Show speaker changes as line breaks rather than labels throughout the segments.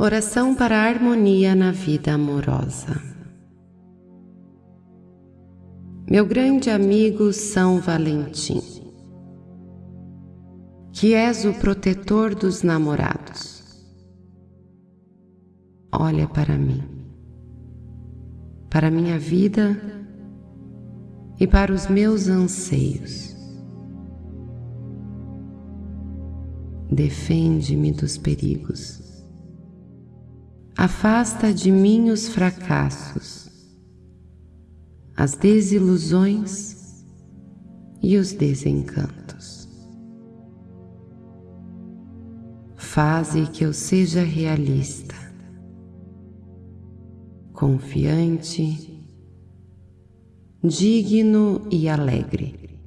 Oração para a harmonia na vida amorosa. Meu grande amigo São Valentim, que és o protetor dos namorados, olha para mim, para minha vida e para os meus anseios. Defende-me dos perigos Afasta de mim os fracassos, as desilusões e os desencantos. Faze que eu seja realista, confiante, digno e alegre.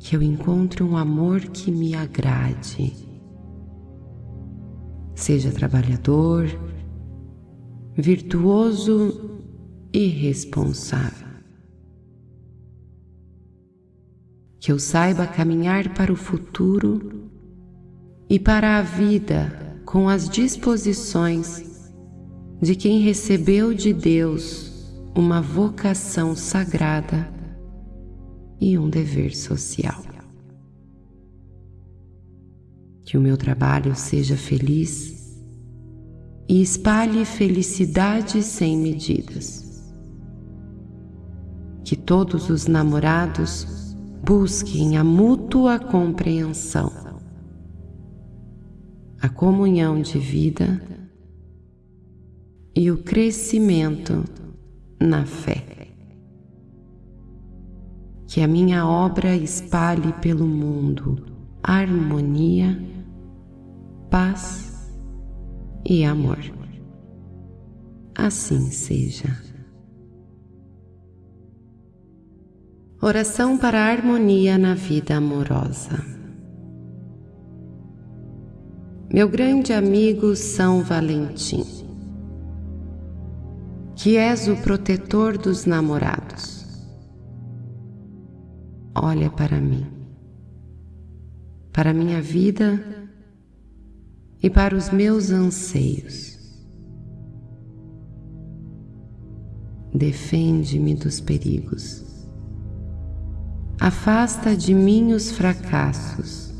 Que eu encontre um amor que me agrade Seja trabalhador, virtuoso e responsável. Que eu saiba caminhar para o futuro e para a vida com as disposições de quem recebeu de Deus uma vocação sagrada e um dever social que o meu trabalho seja feliz e espalhe felicidade sem medidas. Que todos os namorados busquem a mútua compreensão, a comunhão de vida e o crescimento na fé. Que a minha obra espalhe pelo mundo harmonia paz e amor. Assim seja. Oração para a harmonia na vida amorosa. Meu grande amigo São Valentim, que és o protetor dos namorados, olha para mim, para minha vida e para os meus anseios. Defende-me dos perigos. Afasta de mim os fracassos,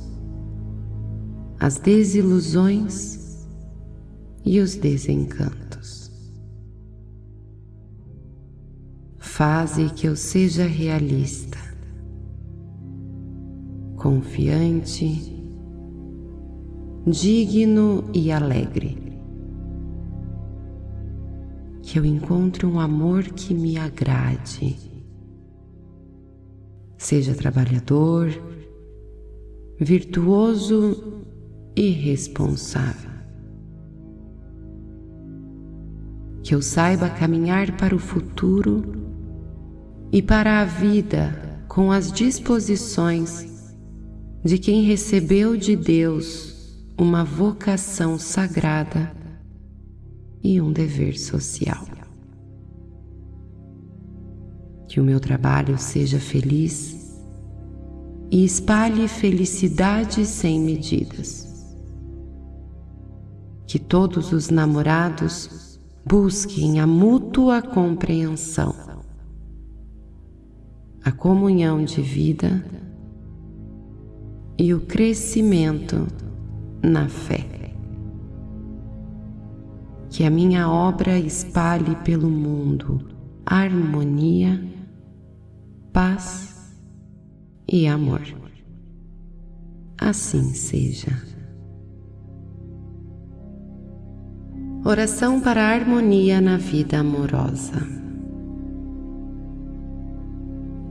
as desilusões e os desencantos. Faze que eu seja realista, confiante digno e alegre. Que eu encontre um amor que me agrade. Seja trabalhador, virtuoso e responsável. Que eu saiba caminhar para o futuro e para a vida com as disposições de quem recebeu de Deus uma vocação sagrada e um dever social. Que o meu trabalho seja feliz e espalhe felicidade sem medidas. Que todos os namorados busquem a mútua compreensão, a comunhão de vida e o crescimento na fé. Que a minha obra espalhe pelo mundo harmonia, paz e amor. Assim seja. Oração para a harmonia na vida amorosa.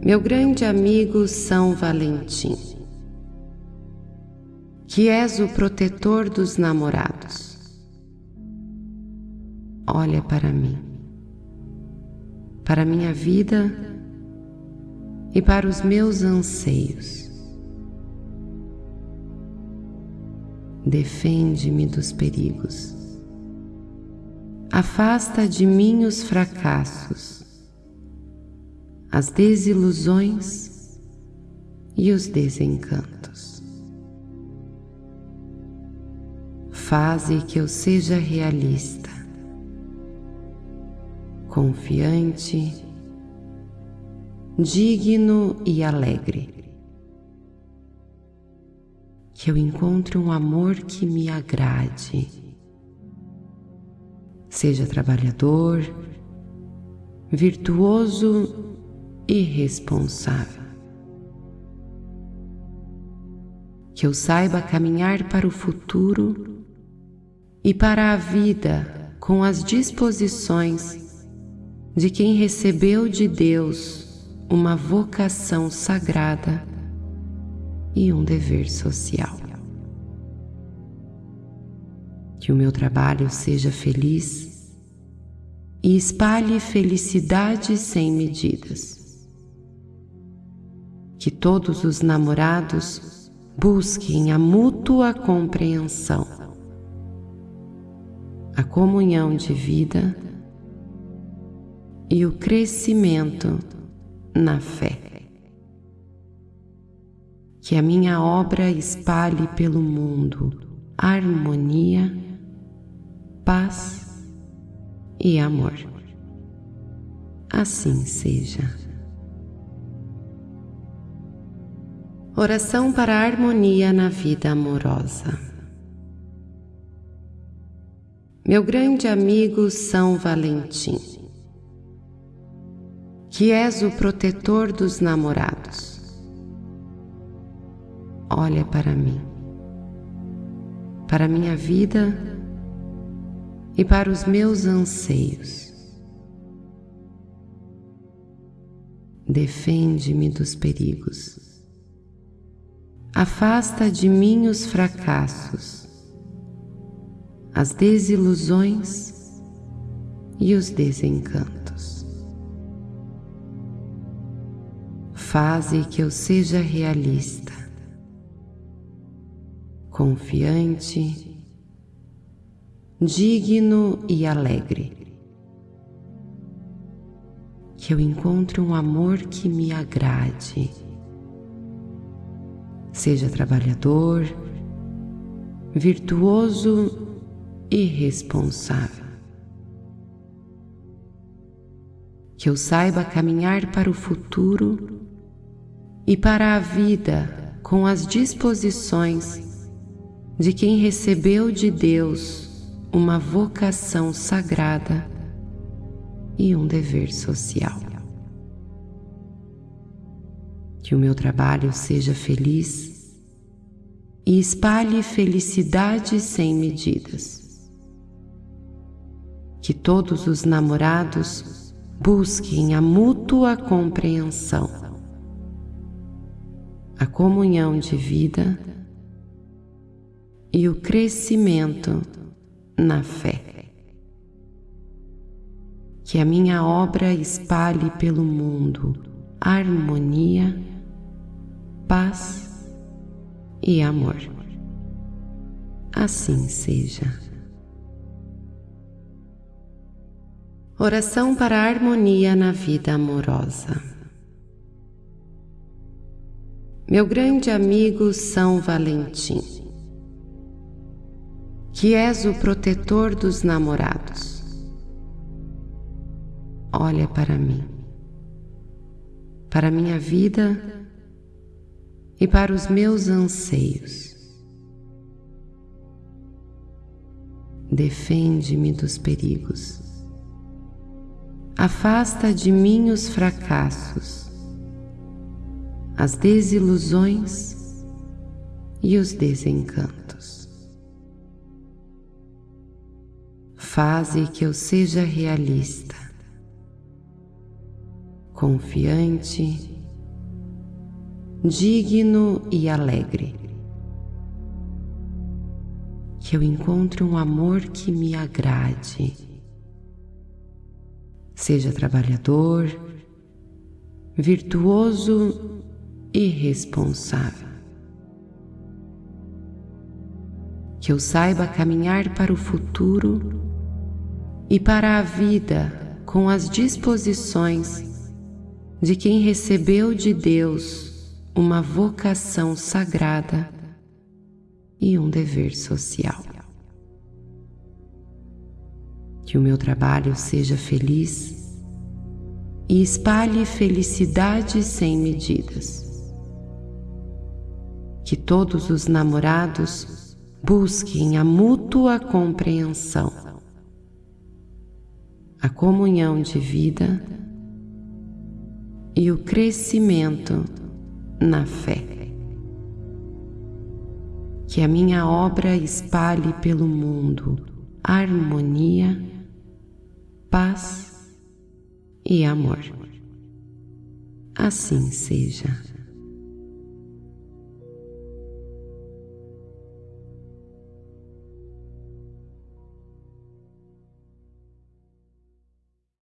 Meu grande amigo São Valentim que és o protetor dos namorados. Olha para mim, para minha vida e para os meus anseios. Defende-me dos perigos. Afasta de mim os fracassos, as desilusões e os desencantos. Faze que eu seja realista, confiante, digno e alegre. Que eu encontre um amor que me agrade. Seja trabalhador, virtuoso e responsável. Que eu saiba caminhar para o futuro e para a vida com as disposições de quem recebeu de Deus uma vocação sagrada e um dever social. Que o meu trabalho seja feliz e espalhe felicidade sem medidas. Que todos os namorados busquem a mútua compreensão a comunhão de vida e o crescimento na fé. Que a minha obra espalhe pelo mundo harmonia, paz e amor. Assim seja. Oração para a harmonia na vida amorosa. Meu grande amigo São Valentim, que és o protetor dos namorados, olha para mim, para minha vida e para os meus anseios. Defende-me dos perigos. Afasta de mim os fracassos as desilusões e os desencantos. Faze que eu seja realista, confiante, digno e alegre. Que eu encontre um amor que me agrade. Seja trabalhador, virtuoso irresponsável. Que eu saiba caminhar para o futuro e para a vida com as disposições de quem recebeu de Deus uma vocação sagrada e um dever social. Que o meu trabalho seja feliz e espalhe felicidade sem medidas que todos os namorados busquem a mútua compreensão, a comunhão de vida e o crescimento na fé. Que a minha obra espalhe pelo mundo harmonia, paz e amor. Assim seja. Oração para a harmonia na vida amorosa. Meu grande amigo São Valentim, que és o protetor dos namorados, olha para mim, para minha vida e para os meus anseios. Defende-me dos perigos Afasta de mim os fracassos, as desilusões e os desencantos. Faze que eu seja realista, confiante, digno e alegre. Que eu encontre um amor que me agrade Seja trabalhador, virtuoso e responsável. Que eu saiba caminhar para o futuro e para a vida com as disposições de quem recebeu de Deus uma vocação sagrada e um dever social. Que o meu trabalho seja feliz e espalhe felicidade sem medidas. Que todos os namorados busquem a mútua compreensão, a comunhão de vida e o crescimento na fé. Que a minha obra espalhe pelo mundo harmonia, paz e amor. Assim seja.